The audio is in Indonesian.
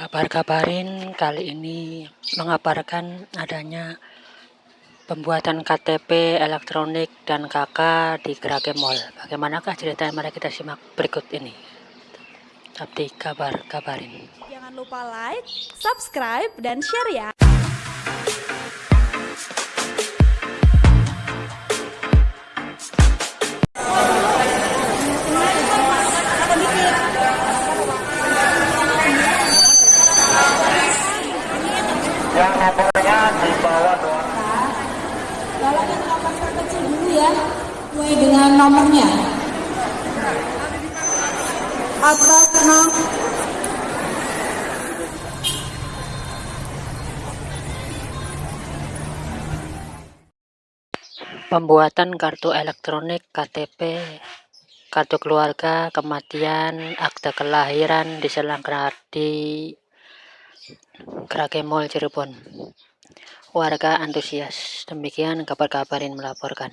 Kabar-kabarin kali ini mengabarkan adanya pembuatan KTP elektronik dan KK di Gerage Mall. Bagaimanakah ceritanya? Mari kita simak berikut ini. Tapi kabar-kabarin. Jangan lupa like, subscribe, dan share ya. Yang nomornya di bawah dua Kalau yang nomor terkecil dulu ya, mulai dengan nomornya. Atas enam. Pembuatan kartu elektronik KTP, kartu keluarga, kematian, akte kelahiran diselenggarakan di Gerage Mall Cirebon. Warga antusias. Demikian kabar-kabarin melaporkan.